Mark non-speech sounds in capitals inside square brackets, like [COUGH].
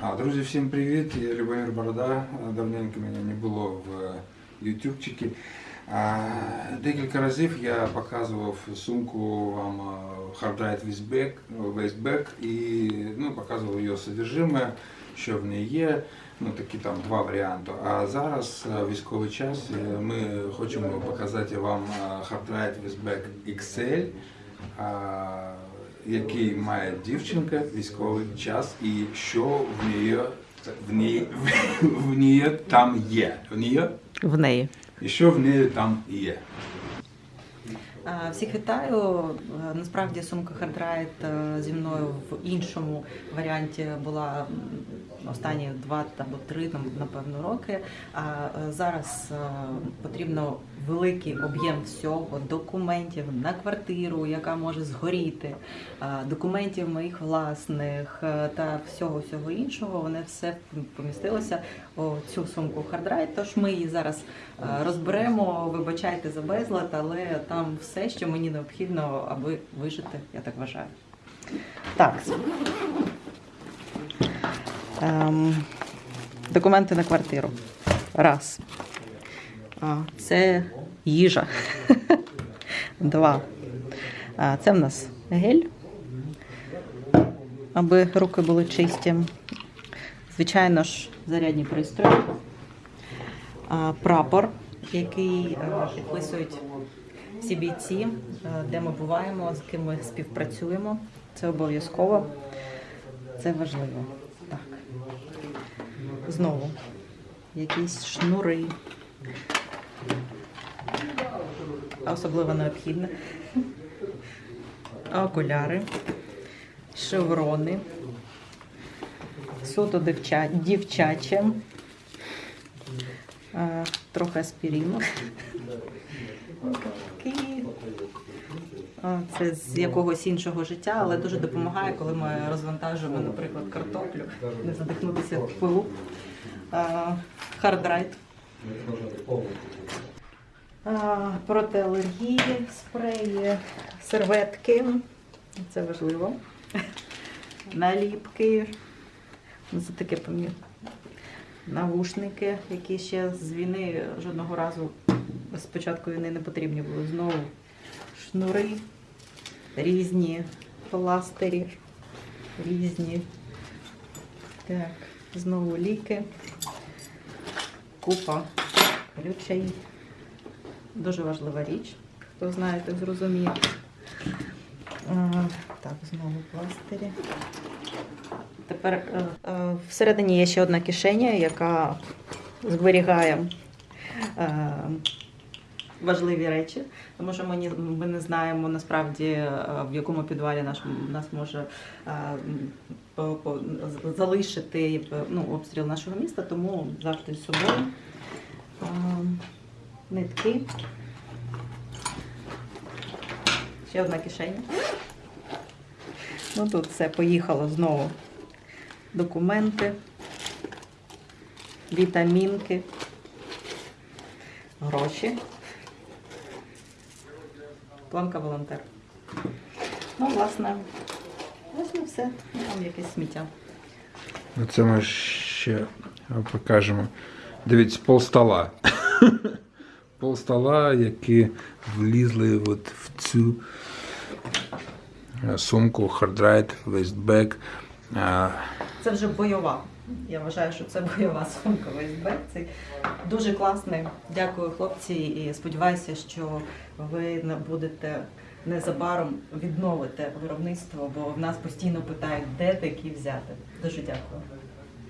А, друзі, всім привіт! Я Любомир Борода. Давненько мене не було в ютубчикі. Декілька разів я показував сумку вам Hardride Waistback, Waistback і ну, показував її содержиме, що в неї є. Ну, такі там два варіанти. А зараз військовий час. е, Ми хочемо показати вам Hardride Waistback XL. Який має дівчинка військовий час і що в неї в неї, в неї там є. В неї в неї. і що в неї там є. Всіх вітаю. Е, Насправді сумка Hardride е, зі мною в іншому варіанті була останні два або три, напевно, роки. А е, зараз потрібно великий об'єм всього, документів на квартиру, яка може згоріти, документів моїх власних та всього всього іншого. Вони все помістилося у цю сумку Hardride. Тож ми її зараз розберемо. Вибачайте за безлад, але там все, що мені необхідно, аби вижити, я так вважаю. Так. Ем, документи на квартиру. Раз. Це їжа. [LAUGHS] Два. Це в нас гель, аби руки були чисті. Звичайно ж, зарядні пристрої. Прапор, який е, підписують всі бійці, е, де ми буваємо, з ким ми співпрацюємо. Це обов'язково. Це важливо. Так. Знову якісь шнури. Особливо необхідне. Окуляри, шеврони, суто дівча... дівчаче, Е, трохи аспіріну. Це з якогось іншого життя, але дуже допомагає, коли ми розвантажуємо, наприклад, картоплю, не задихнутися в пилу. Хардрайт. Проти алергії, спреї, серветки. Це важливо. Наліпки. Це таке пам'ятаю. Навушники, які ще з війни жодного разу з початку війни не потрібні були. Знову шнури, різні пластирі, різні. Так, знову ліки, купа ключей. Дуже важлива річ. Хто знає, так зрозуміє. Так, знову пластирі. Тепер е, е, всередині є ще одна кишеня, яка зберігає е, важливі речі, тому що ми, ні- ми не знаємо насправді, е, в якому підвалі наш, нас може е, залишити е, ну, обстріл нашого міста, тому завжди з собою. Нитки. Ще одна кишеня. Ну тут все поїхало знову. Документи, вітамінки, гроші. Планка волонтер. Ну, власне, власне все. Ну, Там якесь сміття. Ну, Це ми ще покажемо. Дивіться, пол стола. [LAUGHS] Пол стола, які влізли от в цю е, сумку Hardride Waistback. Це вже бойова. Я вважаю, що це бойова сумка ВСБ. Це дуже класний. Дякую, хлопці, і сподіваюся, що ви будете незабаром відновити виробництво, бо в нас постійно питають, де такі взяти. Дуже дякую.